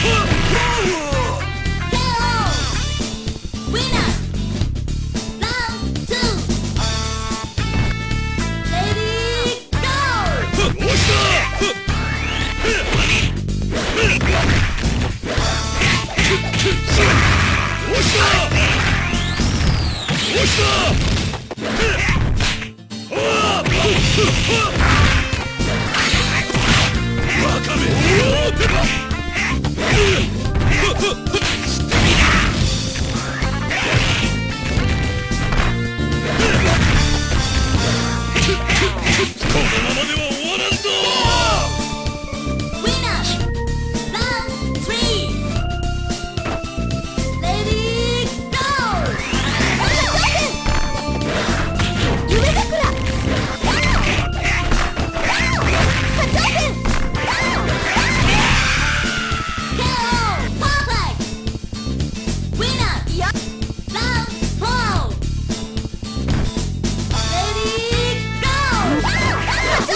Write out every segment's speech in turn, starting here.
Huh!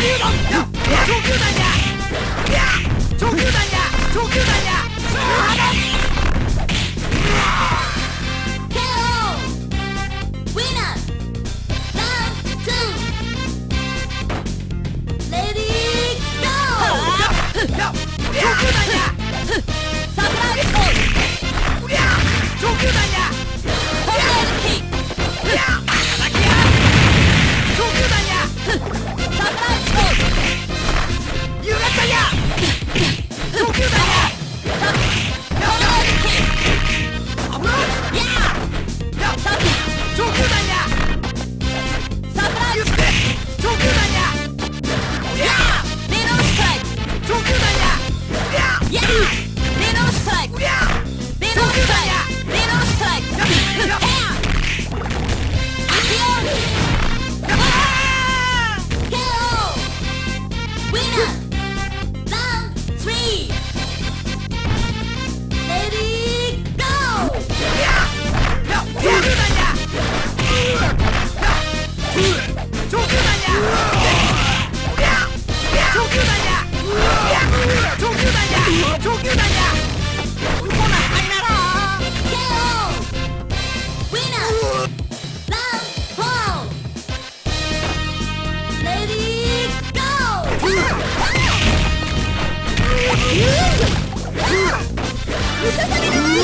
竜弾上級弾や上級弾や級弾や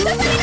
Woo!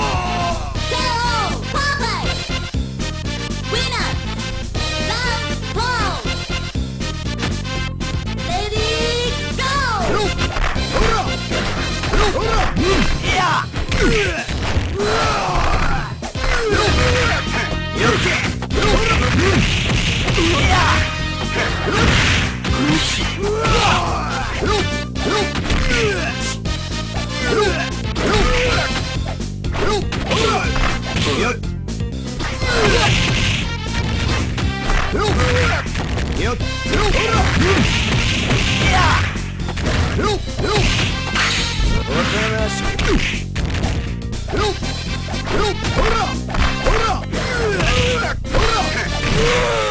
Hurrah!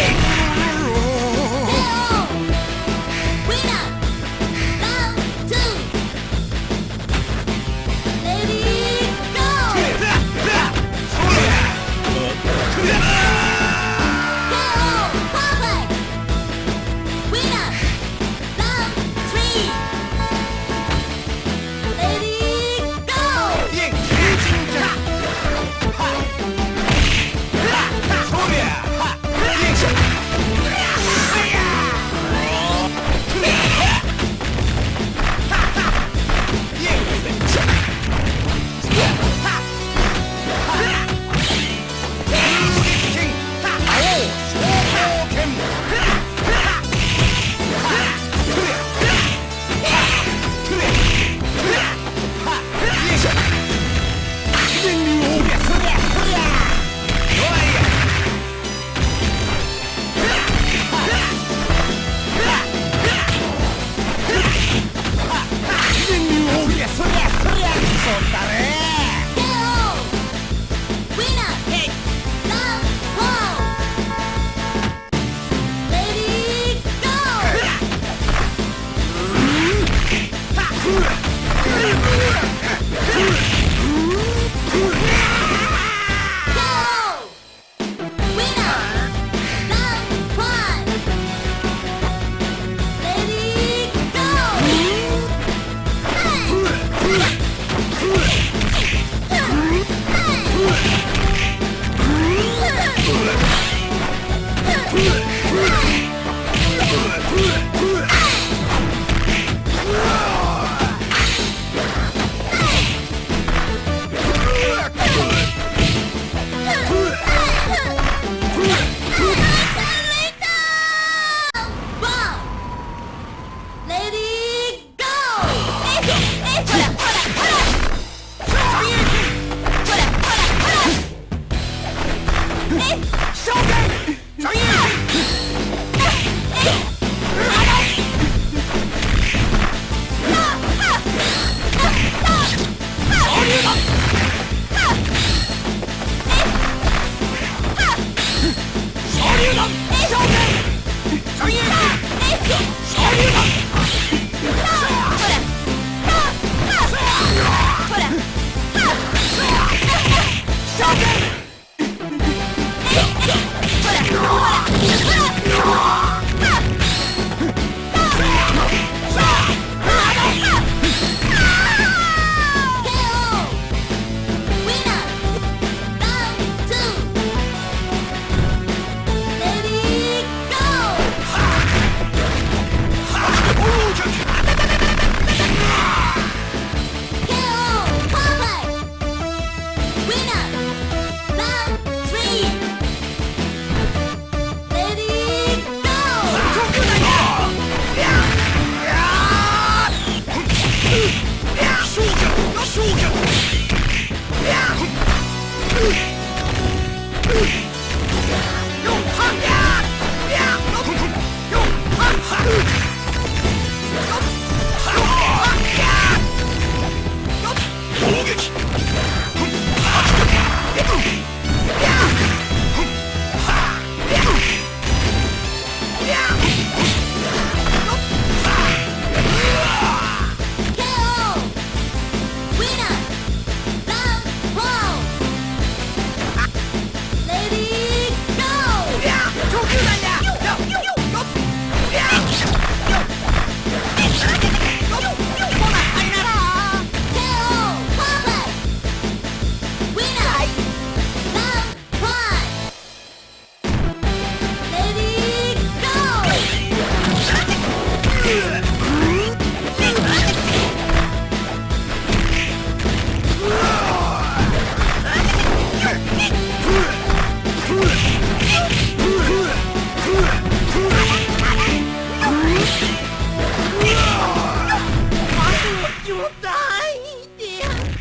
Yeah! Ugh!